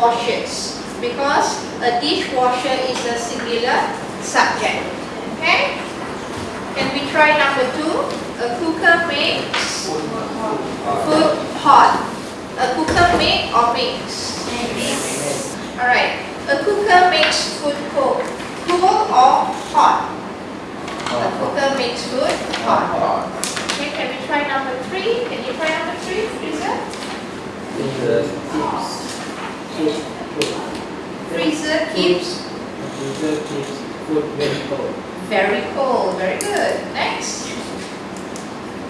washes. Because a dishwasher is a singular subject. Okay? Can we try number two? A cooker makes food hot. A cooker make or makes? Makes. Alright. A cooker makes food cold. Cool or hot? A cooker makes food hot. Okay, can we try number three? Can you try number three, freezer? Freezer keeps. Freezer keeps Freezer keeps food very cold. very cold. Very good. Next.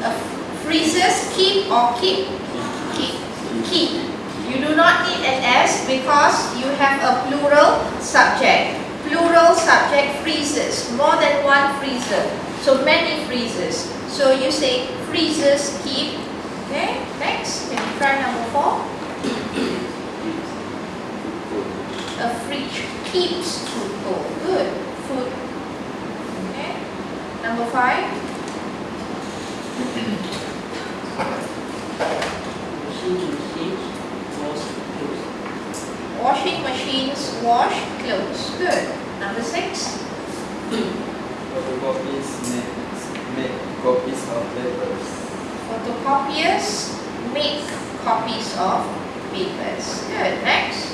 Uh, freezers keep or keep? Keep. Keep. You do not need an S because you have a plural subject. Plural subject freezers. More than one freezer. So many freezers. So you say freezers keep. Okay. Next. Can you try number four? A fridge keeps food cold. Good. Food. Okay. Number five. Machine keeps wash clothes. Washing machines wash clothes. Good. Number six. Photocopies make, make copies of papers. Photocopiers make copies of papers. Good. Next.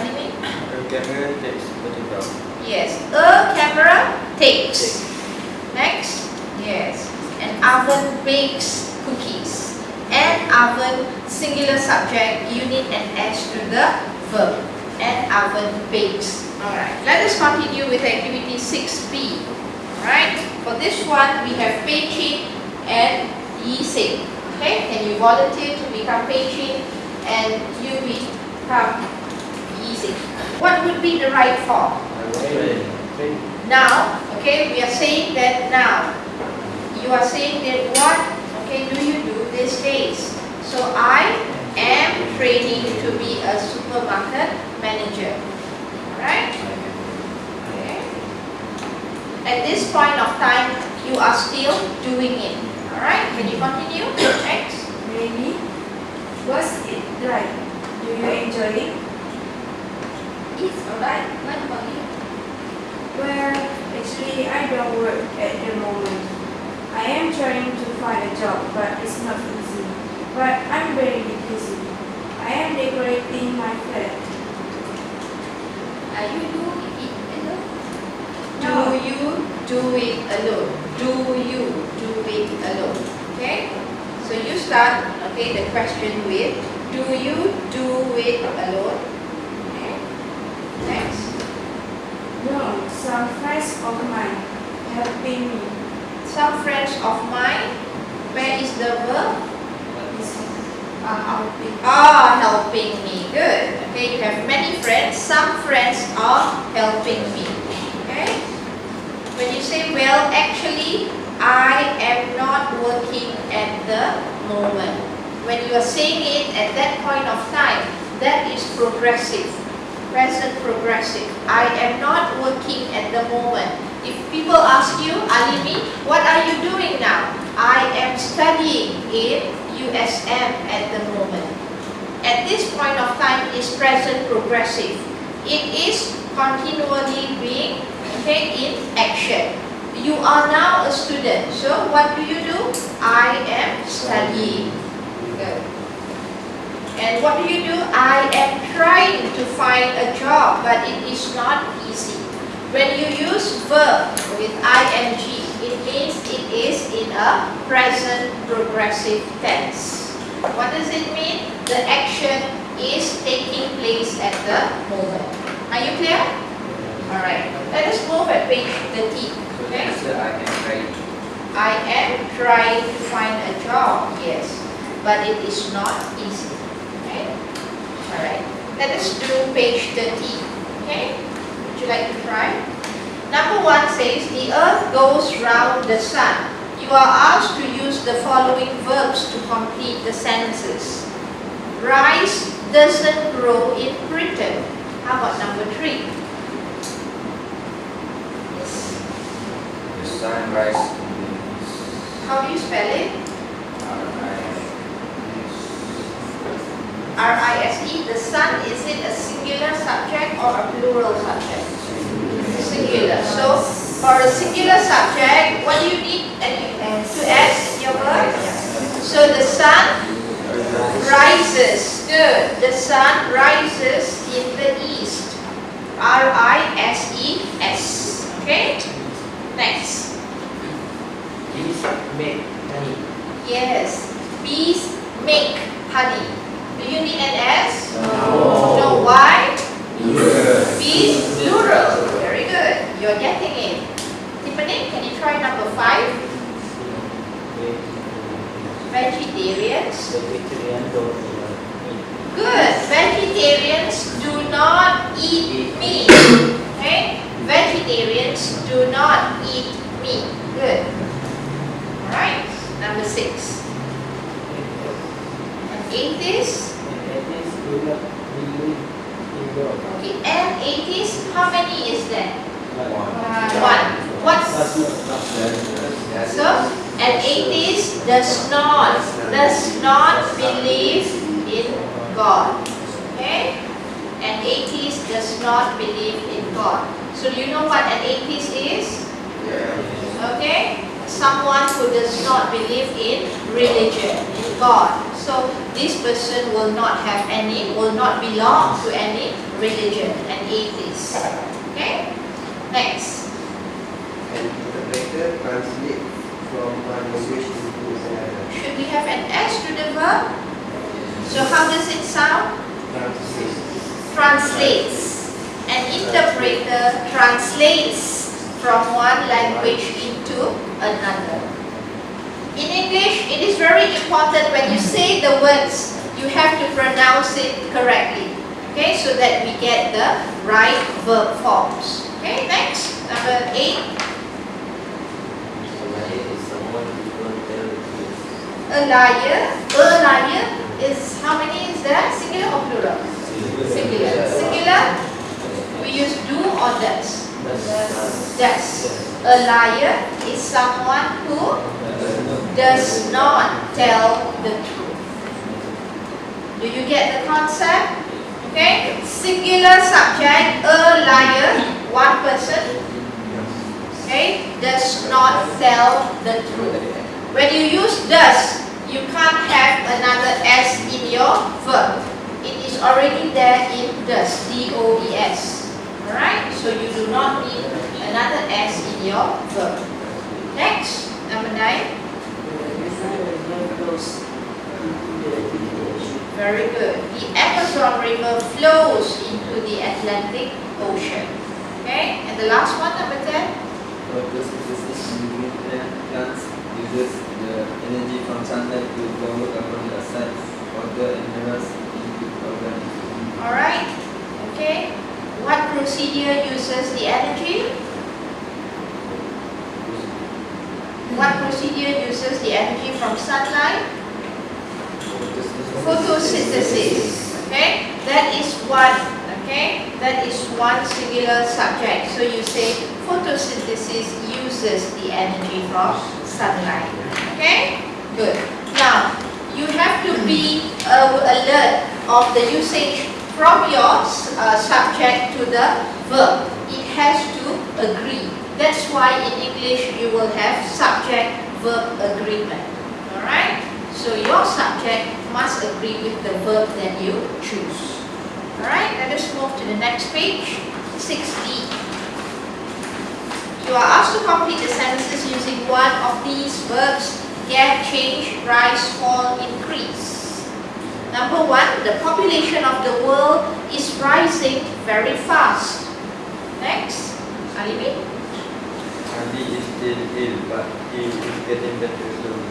Anime? A camera takes photograph. Yes. A camera takes. Next. Yes. An oven bakes cookies. An oven singular subject. You need an S to the verb. An oven bakes. Alright. Let us continue with activity 6B. Alright. For this one we have Pei and Yi Sing. Okay. Can you volunteer to become Pei and you become Sing? What would be the right form? Now, okay, we are saying that now. You are saying that what, okay, do you do these days? So I am training to be a supermarket manager. Alright? Okay. At this point of time, you are still doing it. Alright, can you continue? Next. Really? What's it like? Do you enjoy it? It's alright. What about you? Well, actually, I don't work at the moment. I am trying to find a job, but it's not easy. But I'm very busy. I am decorating my flat. Are you doing it alone? No. Do you do it alone? Do you do it alone? Okay? So you start, okay, the question with, do you do it alone? Okay? Next. No, some friends of mine helping me. Some friends of mine, where is the verb? Are uh, helping. Are helping me. Good. Okay, you have many friends. Some friends are helping me. Okay? When you say, well, actually, I am not working at the moment. When you are saying it at that point of time, that is progressive. Present progressive. I am not working at the moment. If people ask you, Alimi, what are you doing now? I am studying in USM at the moment. At this point of time is present progressive. It is continually being okay, in action. You are now a student. So what do you do? I am studying. Good. And what do you do? I am trying to find a job, but it is not easy. When you use verb with ing, it means it is in a present progressive tense. What does it mean? The action is taking place at the moment. Are you clear? Alright. Let us move at page 13. So Okay. I am trying. I am trying to find a job, yes, but it is not easy. Alright, let us do page 13. Okay? Would you like to try? Number one says, the earth goes round the sun. You are asked to use the following verbs to complete the sentences. Rice doesn't grow in Britain. How about number three? Yes. The sunrise How do you spell it? Is R-I-S-E. The sun, is it a singular subject or a plural subject? Singular. So, for a singular subject, what do you need to add in your verb? So, the sun rises. Good. The sun rises in the east. R-I-S-E-S. Okay? Next. Bees make honey. Yes. Bees make honey. Do you need an S? No. No. Why? Bees plural. Very good. You're getting it. Tiffany, can you try number five? Vegetarians. Vegetarian don't eat meat. Good. Vegetarians do not eat meat. Okay? Vegetarians do not eat meat. Good. Alright. Number six. An atheist. And atheists do not believe in God. Okay. An atheist, how many is there? One. One. What's So, an atheist does not, does not believe in God. Okay? An atheist does not believe in God. So, do you know what an atheist is? Yeah. Okay? Someone who does not believe in religion, in God. So, this person will not have any, will not belong to any religion, an atheist. Okay? Next. An interpreter translate from one language into another. Should we have an S to the verb? So how does it sound? Translate. Translates. An interpreter translates from one language into another. In English, it is very important when you say the words, you have to pronounce it correctly. Okay, so that we get the right verb forms. Okay, next, number eight. A liar. A liar is how many is there? Singular or plural? Singular. Singular. We use do or does. Does. A liar is someone who does not tell the truth. Do you get the concept? Okay. Singular subject. A liar. One person. Okay. Does not tell the truth. When you use does, you can't have another S in your verb. It is already there in does, D-O-E-S. Alright, so you do not need another S in your verb. Next, number nine. Very good. The Amazon River flows into the Atlantic Ocean. Okay, and the last one, number 10. Photosynthesis plant- plants uses the energy from sunlight to convert carbon dioxide, water and minerals into organisms. Alright, okay. What procedure uses the energy? What procedure uses the energy from sunlight? Photosynthesis. Okay, that is one. Okay, that is one singular subject. So you say photosynthesis uses the energy from sunlight. Okay, good. Now you have to be uh, alert of the usage from your uh, subject to the verb. It has to agree. That's why in English you will have subject-verb agreement. Alright? So your subject must agree with the verb that you choose. Alright, let us move to the next page, 6D. You are asked to complete the sentences using one of these verbs, get, change, rise, fall, increase. Number one, the population of the world is rising very fast. Next, Alimi. Ali is still ill, but he is getting better slowly.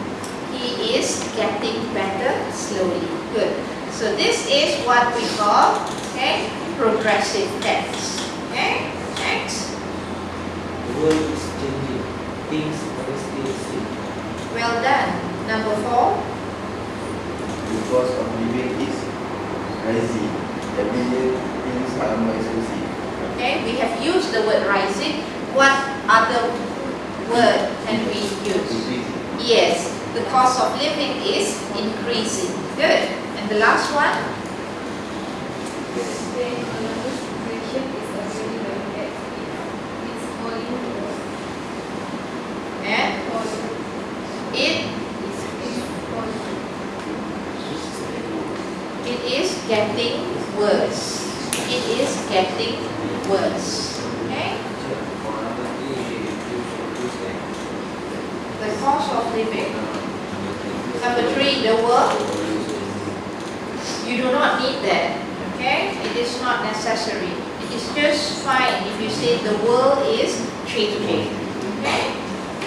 He is getting better slowly. Good. So this is what we call okay progressive tense. Okay. Next. The world is changing. Things are still same. Well done. Number four. The cost of living is rising. Every year, things are more expensive. Okay. We have used the word rising. What other word can we use? Yes. The cost of living is increasing. Good. And the last one. Then another situation is already very bad. It's falling worse. And Falling. it It's, it's falling. It is getting worse. It is getting worse. Okay? For number three, choose choose A. The cost of living. Uh, Number three, the world. Choose You do not need that. Okay? It is not necessary. It is just fine if you say the world is changing. Okay?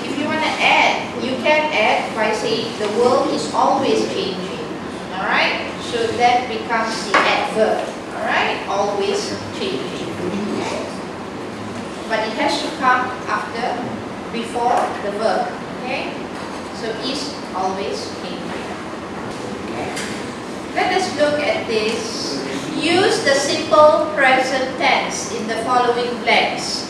If you want to add, you can add by saying the world is always changing. Alright? So that becomes the adverb. Alright? Always changing. Okay? But it has to come after, before the verb. Okay? So is always changing. Okay? Let us look at this. Use the simple present tense in the following blanks.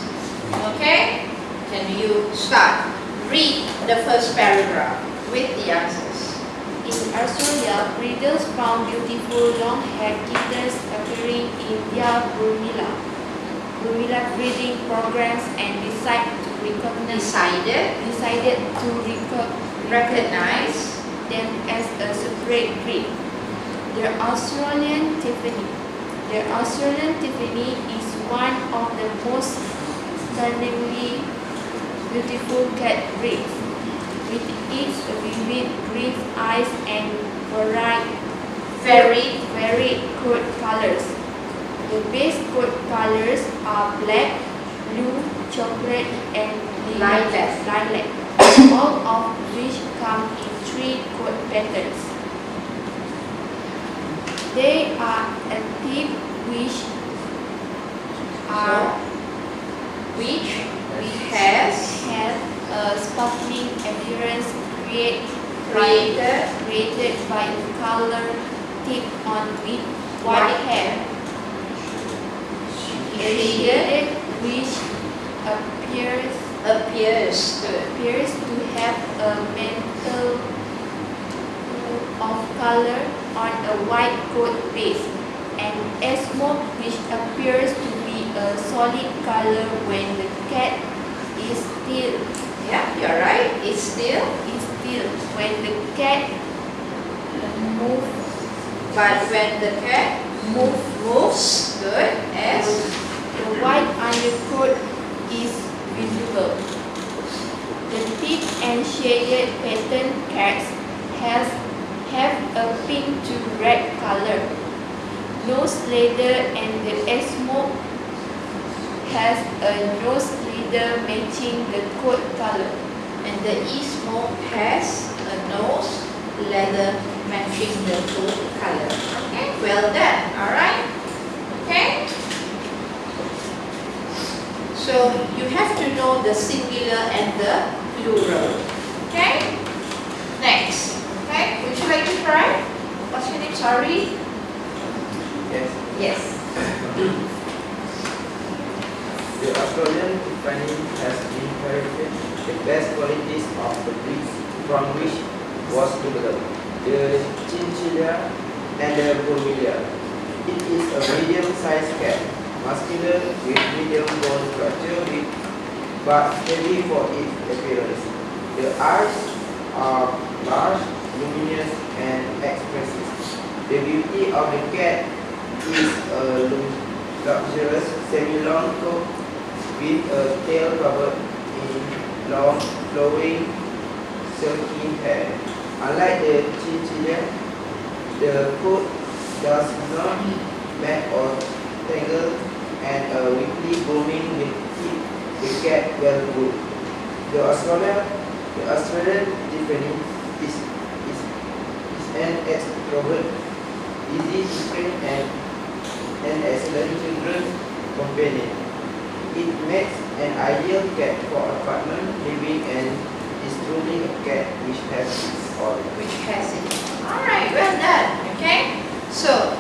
Okay? Can you start? Read the first paragraph with the answers. In Australia, breeders found beautiful long-haired kittens appearing in their Burmilla, Burmilla breeding programs and decide to recognize, Decided, decided to recog- recognize, them as a separate breed. The Australian Tiffany. The Australian Tiffany is one of the most stunningly beautiful cat breeds. With its vivid green eyes and varied, very, varied coat colors. The base coat colors are black, blue, chocolate, and Lilac. lilac, all of which come in three coat patterns. They are active which are which has have a sparkling appearance create, created created by a color tip on with white hair. Shaded which appears appears good. appears to have a mantle of color on a white coat base. And a smoke which appears to be a solid color when the cat is still Yeah, you're right. It's still, is still. When the cat moves. But when the cat move moves, good, as the white undercoat is visible. The thick and shaded pattern cats has have a pink to red color. Nose leather and the smoke has a nose leather matching the coat color. and the e-smoke has a nose leather matching the coat color. Okay, well done. All right. Okay. So you have to know the singular and the plural. Okay. Next. Okay. Would you like to try? What's your name? Sorry. Yes. Yes. The Australian Tiffany has inherited the best qualities of the breeds from which was developed, the Chinchilla and the Burmilla. It is a medium-sized cat, muscular with medium bone structure with, but heavy for its appearance. The eyes are large, luminous and expressive. The beauty of the cat is a lu- luxurious semi-long coat with a tail covered in long, flowing, silky hair. Unlike the chinchilla, the coat does not mat or tangle weekly grooming will keep the cat well groomed. The Australian, the Australian Tiffany is, is, is an extrovert, easy to train and an excellent children companion. It makes an ideal cat for apartment living and is truly a cat which has its all. which has it. Alright, well done. Okay? So,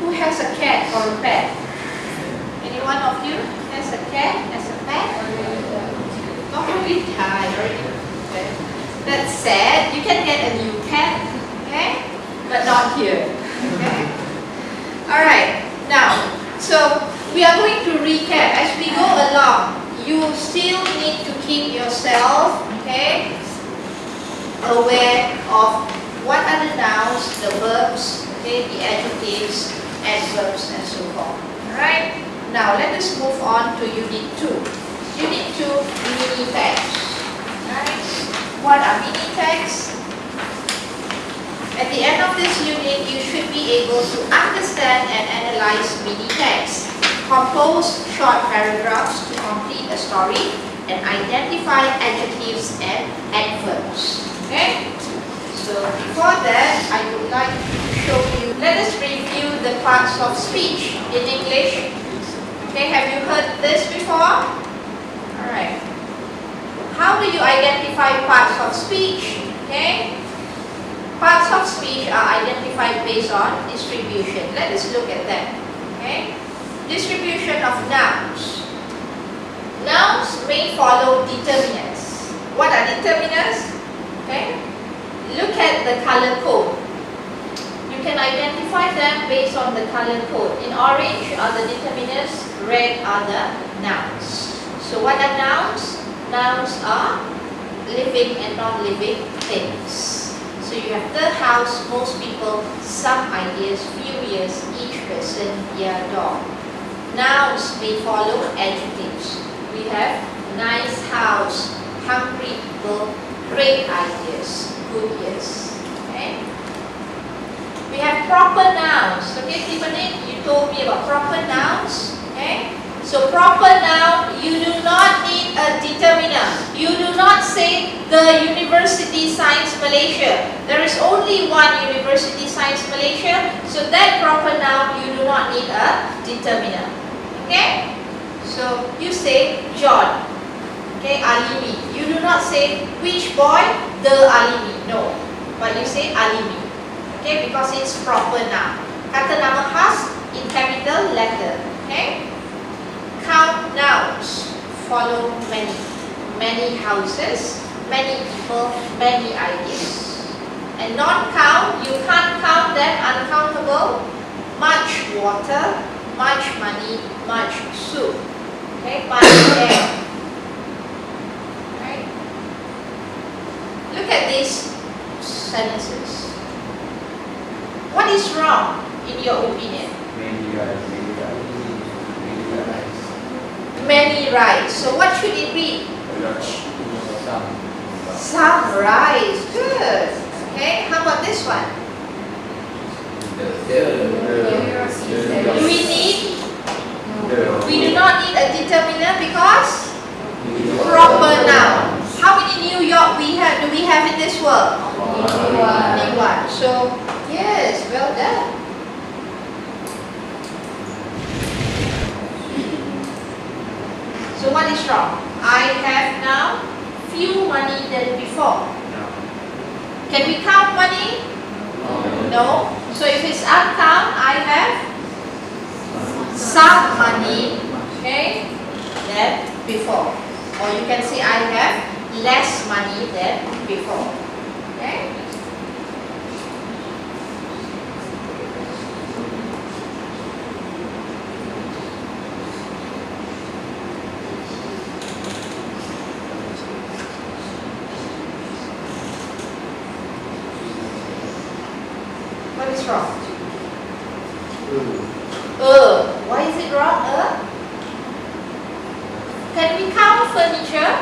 who has a cat or a pet? One of you has a cat as a pet? Already died, already. Okay. That's sad. You can get a new cat, okay? But not here. Okay? Alright, now, so we are going to recap as we go along. You still need to keep yourself, okay, aware of what are the nouns, the verbs, okay, the adjectives, adverbs, and so forth. Alright? Now let us move on to Unit 2. Unit 2, mini text. Alright? What are mini texts? At the end of this unit, you should be able to understand and analyze mini text. Compose short paragraphs to complete a story and identify adjectives and adverbs. Okay? So before that, I would like to show you, let us review the parts of speech in English. Okay, have you heard this before? Alright. How do you identify parts of speech? Okay? Parts of speech are identified based on distribution. Let us look at that. Okay? Distribution of nouns. Nouns may follow determinants. What are determinants? Okay? Look at the color code. You can identify them based on the color code. In orange are the determinants, red are the nouns. So what are nouns? Nouns are living and non-living things. So you have the house, most people, some ideas, few years, each person, year, dog. Nouns may follow adjectives. We have nice house, hungry people, great ideas, good years. We have proper nouns. Okay, Tiffany, you told me about proper nouns. Okay? So proper noun, you do not need a determiner. You do not say the University Science Malaysia. There is only one University Science Malaysia. So that proper noun, you do not need a determiner. Okay? So you say John. Okay, Alimi. You do not say which boy, the Alimi. No. But you say Alimi. Okay, because it's proper noun. Kata nama khas in capital letter. Okay? Count nouns. Follow many. Many houses, many people, many ideas. And non-count, you can't count them uncountable. Much water, much money, much soup. Okay, much air. Right? Look at these sentences. What is wrong in your opinion? Many rice, many rice, many rice. Many rice. So what should it be? Some. Some rice. Good. Okay, how about this one? Do we need, we do not need a determiner because proper noun. How many New York we have, do we have in this world? Only one. So, yes, well done. So what is wrong? I have now few money than before. Can we count money? No. So if it's uncount, I have some money, okay, than before. Or you can say I have less money than before. Okay? Wrong? Uh, why is it wrong? Uh? Can we count furniture?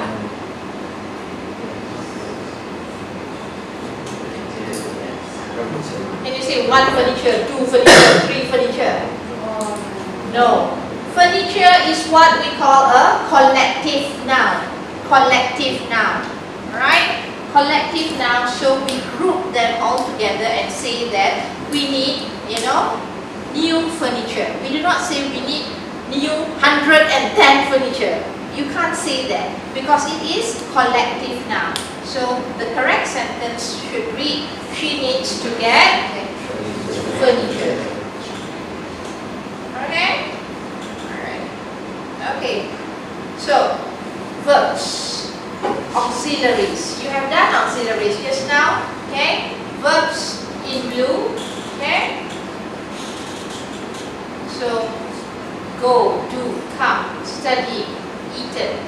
Can you say one furniture, two furniture, three furniture? No. Furniture is what we call a collective noun. collective noun. Alright? Collective noun, so we group them all together and say that we need, you know, new furniture. We do not say we need new 110 furniture. You can't say that because it is collective now. So the correct sentence should read, she needs to get furniture. Okay? Alright. Okay. So, verbs, auxiliaries. You have done auxiliaries just now. Okay? Verbs in blue. Okay? So, go, do, come, study, eaten.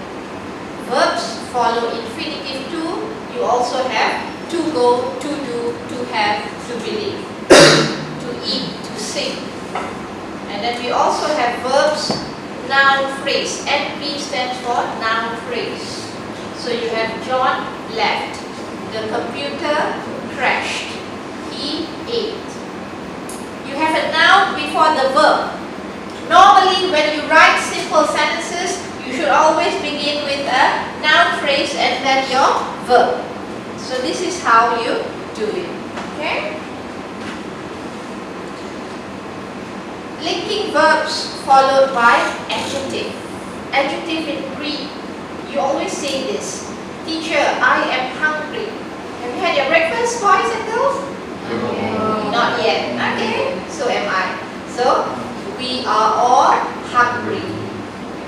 Verbs follow infinitive to. You also have to go, to do, to have, to believe, to eat, to sing. And then we also have verbs, noun phrase. NP stands for noun phrase. So you have John left. The computer crashed. He ate. You have a noun before the verb. Normally, when you write simple sentences, you should always begin with a noun phrase and then your verb. So this is how you do it. Okay? Linking verbs followed by adjective. Adjective in Greek, you always say this. Teacher, I am hungry. Have you had your breakfast, boys and girls? Not yet. Okay, so am I. So, we are all hungry.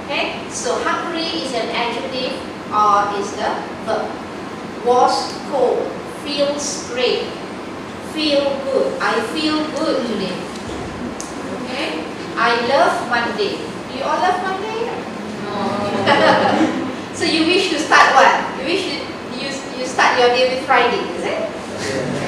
Okay, so hungry is an adjective or is the verb. Was cold, feels great, feel good. I feel good today. Okay, I love Monday. Do you all love Monday? No. so you wish to start what? You wish you, you, you start your day with Friday, is it?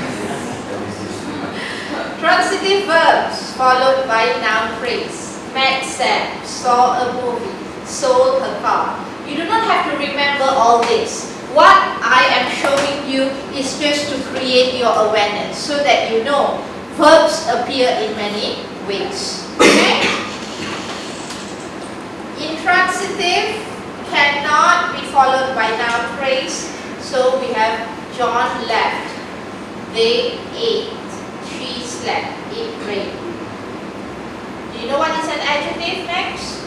Transitive verbs followed by noun phrase. Met Sam, saw a movie, sold her car. You do not have to remember all this. What I am showing you is just to create your awareness so that you know verbs appear in many ways. Okay? Intransitive cannot be followed by noun phrase. So we have John left. They ate. She slept. It rained. Do you know what is an adjective next?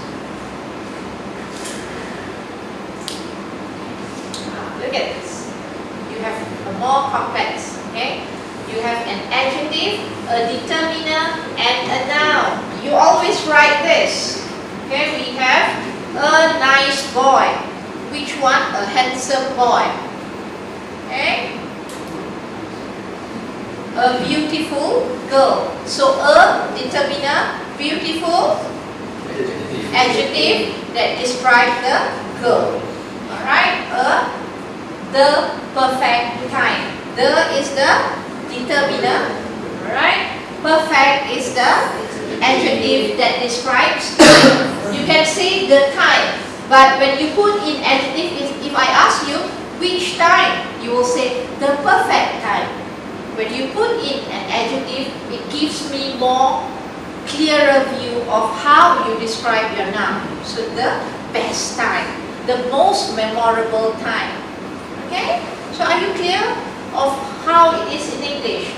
Ah, Look at this. You have a more complex, okay? You have an adjective, a determiner, and a noun. You always write this. Okay, we have a nice boy. Which one? A handsome boy. Okay? A beautiful girl. So a determiner, beautiful adjective that describes the girl. Alright? A the perfect time. The is the determiner. Alright? Perfect is the adjective that describes. You can say the time, but when you put in adjective, if, if I ask you which time, you will say the perfect time. When you put in an adjective, it gives me more clearer view of how you describe your noun. So the best time, the most memorable time. Okay? So are you clear of how it is in English?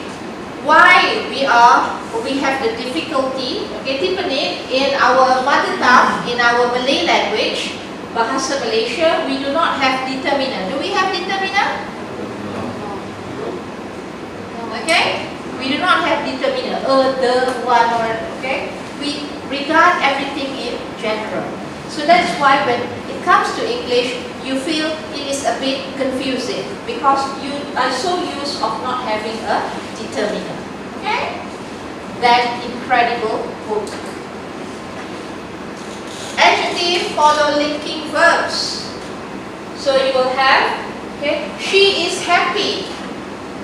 Why we are, we have the difficulty, okay, Tiffany, in our mother tongue, in our Malay language, Bahasa Malaysia, we do not have determiner. Do we have determiner? Okay? We do not have determiner, a, the, one, or, okay? We regard everything in general. So that's why when it comes to English, you feel it is a bit confusing because you are so used of not having a determiner. Okay? That incredible book. Adjective follow linking verbs. So you will have, okay, she is happy.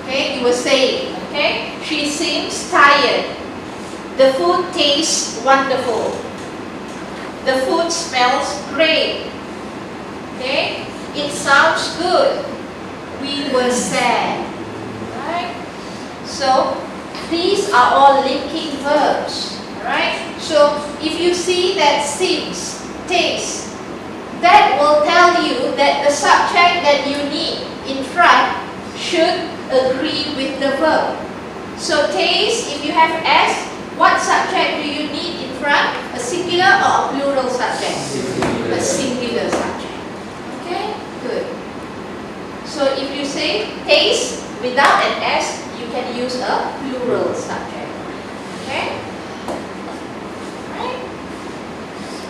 Okay, you were saying, okay, she seems tired. The food tastes wonderful. The food smells great. Okay, it sounds good. We were sad. Right? So these are all linking verbs. Right? So if you see that seems, taste, that will tell you that the subject that you need in front should agree with the verb. So taste, if you have S, what subject do you need in front? A singular or a plural subject? A singular subject. Okay, good. So if you say taste without an S, you can use a plural subject. Okay? Right?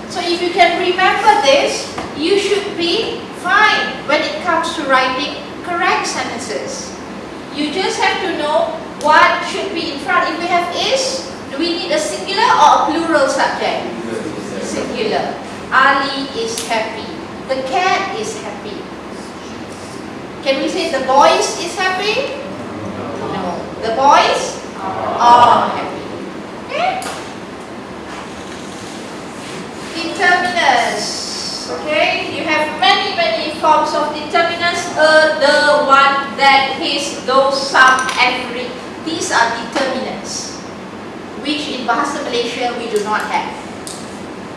So if you can remember this, you should be fine when it comes to writing correct sentences. You just have to know what should be in front. If we have is, do we need a singular or a plural subject? Singular. Ali is happy. The cat is happy. Can we say the boys is happy? No. The boys are happy. Okay? Determiners. Okay? You have many, many forms of determiners. Uh, the, one, that, his, those, some, every. These are determinants. Which in Bahasa Malaysia we do not have.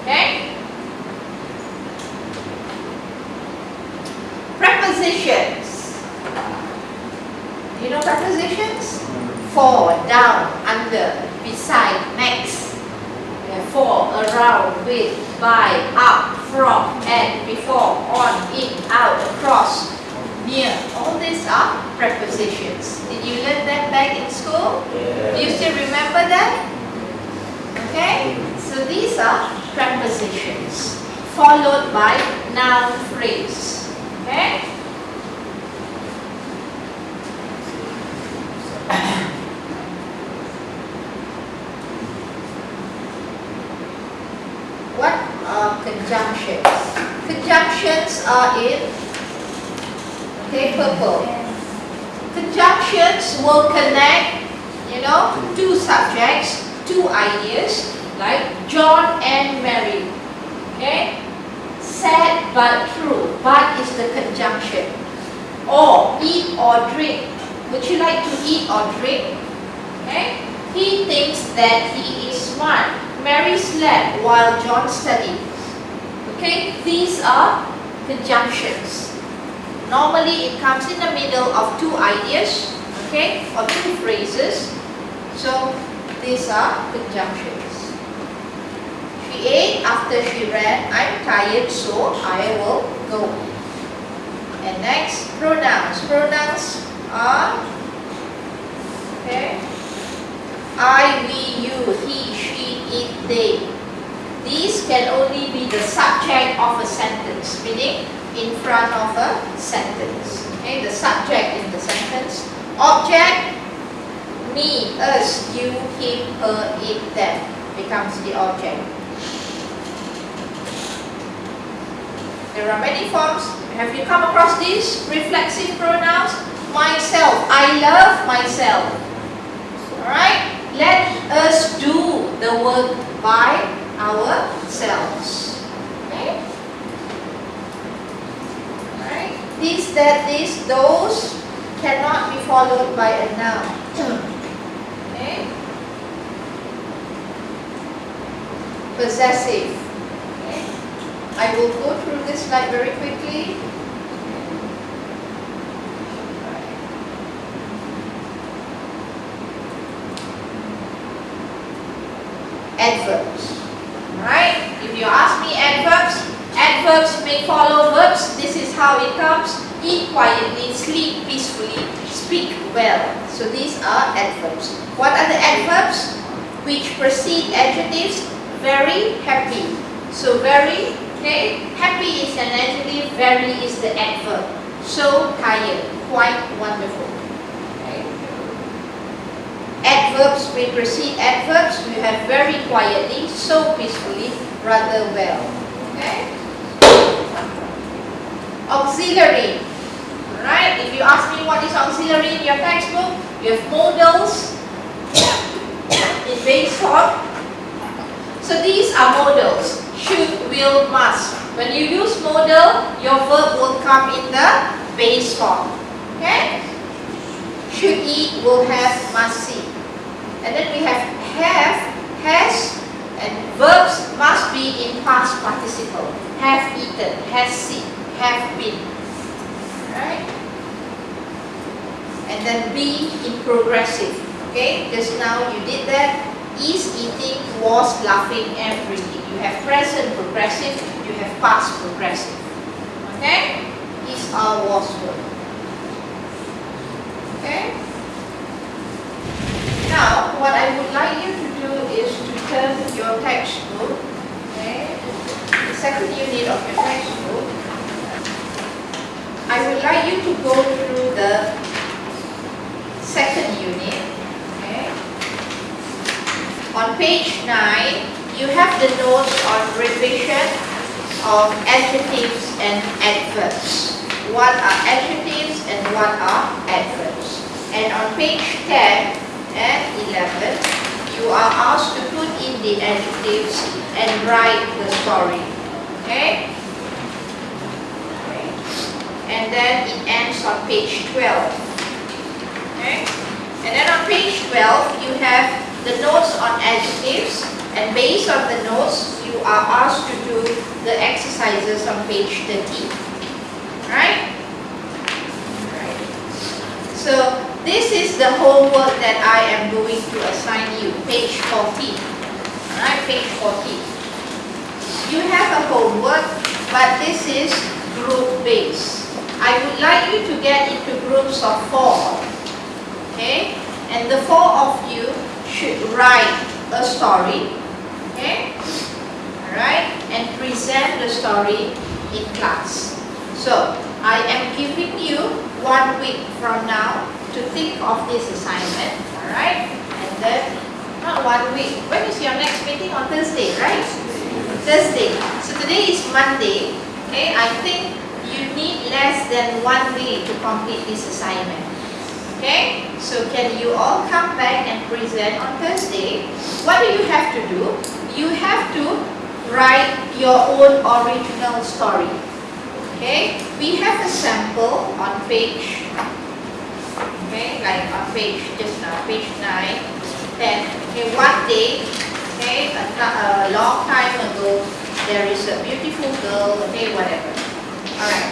Okay? Prepositions. Do you know prepositions? For, down, under, beside, next. Yeah, for, around, with, by, up, from, and, before, on, in, out, across, near. All these are prepositions. Did you learn that back in school? Do you still remember that? Okay? So these are prepositions followed by noun phrase. Okay? What are conjunctions? Conjunctions are in okay, purple. Conjunctions will connect, you know, two subjects, two ideas, like John and Mary. Okay? Sad but true. But is the conjunction. Or eat or drink. Would you like to eat or drink? Okay? He thinks that he is smart. Mary slept while John studied. Okay? These are conjunctions. Normally it comes in the middle of two ideas, okay, or two phrases. So these are conjunctions. She ate after she ran. I'm tired, so I will go. And next, pronouns. Pronouns are okay. I, we, you, he, she, it, they. These can only be the subject of a sentence, meaning in front of a sentence. Okay, the subject in the sentence. Object, me, us, you, him, her, it, them becomes the object. There are many forms. Have you come across these reflexive pronouns? Myself, I love myself. Alright? Let us do the work by ourselves. Okay? These, that, this, those cannot be followed by a noun. okay? Possessive. Okay? I will go through this slide very quickly. Adverbs. Right? If you ask me adverbs, adverbs may follow verbs. This is how it comes. Eat quietly, sleep peacefully, speak well. So these are adverbs. What are the adverbs? Which precede adjectives? Very happy. So very, okay, happy is an adjective, very is the adverb. So tired, quite wonderful. Okay. Adverbs may precede adverbs. We have very quietly, so peacefully, rather well. Okay. Auxiliary. right? if you ask me what is auxiliary in your textbook, you have modals in base form. So these are modals. Should, will, must. When you use modal, your verb will come in the base form. Okay? Should eat, will have, must see. And then we have have, has, And verbs must be in past participle. Have eaten, has seen, have been. Right? And then be in progressive. Okay, just now you did that. Is eating, was laughing, reading. You have present progressive, you have past progressive. Okay? Is our was verb. Okay? Now, what I would like you to do is to turn your textbook, okay, the second unit of your textbook. I would like you to go through the second unit, okay. On page 9, you have the notes on revision of adjectives and adverbs. What are adjectives and what are adverbs? And on page 10, and 11, you are asked to put in the adjectives and write the story. Okay? And then it ends on page 12. Okay? And then on page 12, you have the notes on adjectives and based on the notes, you are asked to do the exercises on page 13. Right? Right. So this is the homework that I am going to assign you, page 14. Alright, page 14. You have a homework, but this is group based. I would like you to get into groups of four. Okay? And the four of you should write a story. Okay? Alright? And present the story in class. So, I am giving you one week from now to think of this assignment, alright? And then, not one week. When is your next meeting? On Thursday, right? Thursday. So today is Monday. Okay, I think you need less than one day to complete this assignment. Okay, so can you all come back and present on Thursday? What do you have to do? You have to write your own original story. Okay, we have a sample on page okay, like on page, just now, page 9, then, okay, one day, okay, a, a long time ago, there is a beautiful girl, okay, whatever. Alright,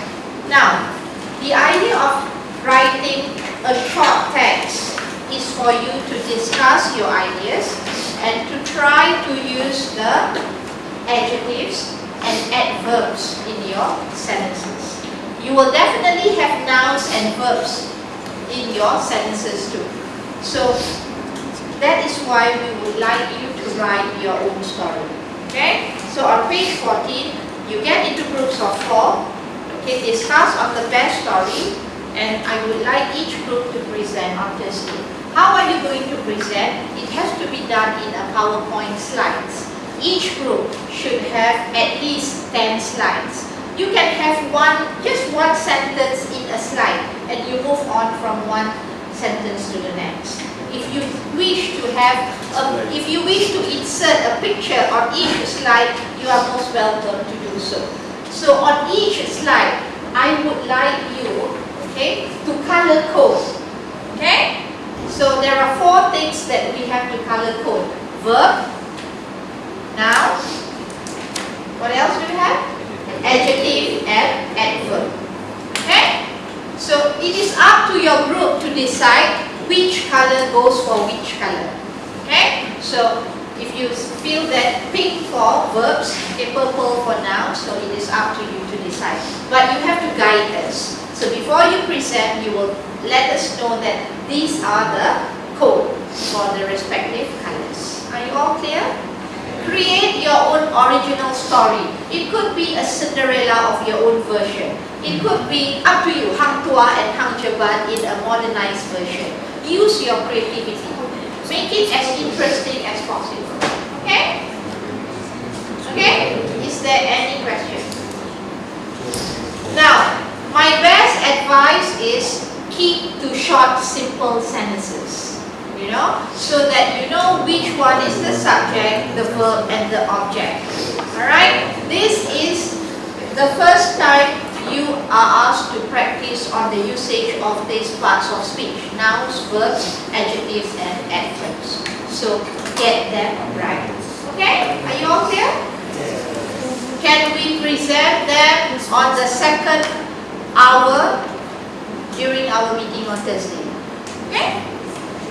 now, the idea of writing a short text is for you to discuss your ideas and to try to use the adjectives and adverbs in your sentences. You will definitely have nouns and verbs in your sentences too. So that is why we would like you to write your own story. Okay? So on page 14, you get into groups of four. Okay, discuss on the best story and I would like each group to present on. How are you going to present? It has to be done in a PowerPoint slides. Each group should have at least 10 slides. You can have one, just one sentence in a slide and you move on from one sentence to the next. If you wish to have, a, if you wish to insert a picture on each slide, you are most welcome to do so. So on each slide, I would like you, okay, to color code, okay? So there are four things that we have to color code. Verb, noun, what else do we have? adjective and adverb. Okay? So it is up to your group to decide which color goes for which color. Okay? So if you feel that pink for verbs, okay, purple for nouns, so it is up to you to decide. But you have to guide us. So before you present, you will let us know that these are the code for the respective colors. Are you all clear? Create your own original story. It could be a Cinderella of your own version. It could be up to you, Hang Tuah and Hang Jebat in a modernized version. Use your creativity. Make it as interesting as possible. Okay? Okay? Is there any question? Now, my best advice is keep to short, simple sentences you know, so that you know which one is the subject, the verb, and the object. Alright, this is the first time you are asked to practice on the usage of these parts of speech, nouns, verbs, adjectives, and adverbs. So get them right. Okay? Are you all clear? Can we present them on the second hour during our meeting on Thursday? Okay?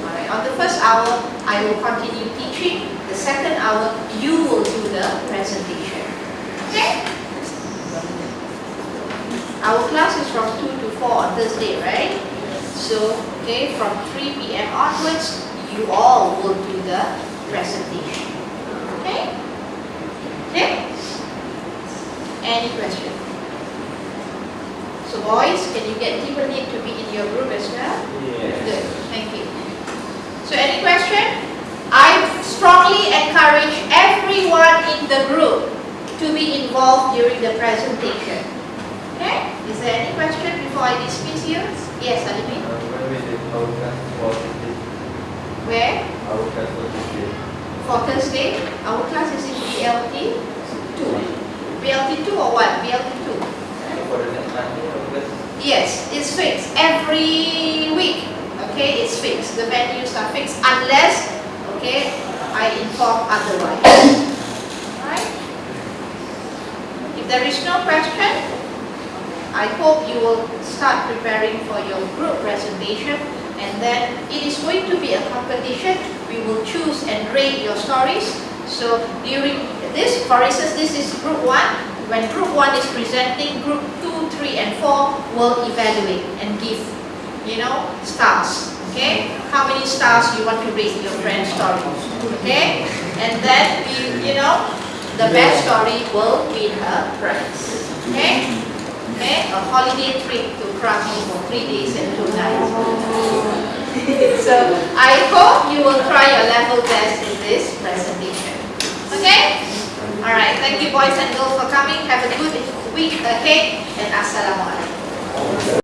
Alright, on the first hour, I will continue teaching. The second hour, you will do the presentation. Okay? Our class is from 2 to 4 on Thursday, right? So, okay, from 3 p.m. onwards, you all will do the presentation. Okay? Okay? Any question? So boys, can you get Timberlake to be in your group as well? Yes. Good, thank you. So any question? I strongly encourage everyone in the group to be involved during the presentation. Okay? Is there any question before I dismiss you? Yes, Alimin? Uh, when we did our class for Tuesday, Where? For Thursday, our class is in BLT 2. BLT 2 or what? BLT 2. So for the next Monday, our class Yes, it's fixed every week. Okay, it's fixed. The venues are fixed unless, okay, I inform otherwise. Right? If there is no question, I hope you will start preparing for your group presentation and then it is going to be a competition. We will choose and rate your stories. So during this, for instance, this is group one. When group one is presenting, group two, three, and four will evaluate and give, you know, stars. Okay? How many stars you want to rate your friend's story? Okay? And then we, you know, the best story will win her prize. Okay? Okay? A holiday trip to Krakow for three days and two nights. so I hope you will try your level best in this presentation. Okay? Alright, thank you boys and girls for coming. Have a good week ahead and assalamu alaikum.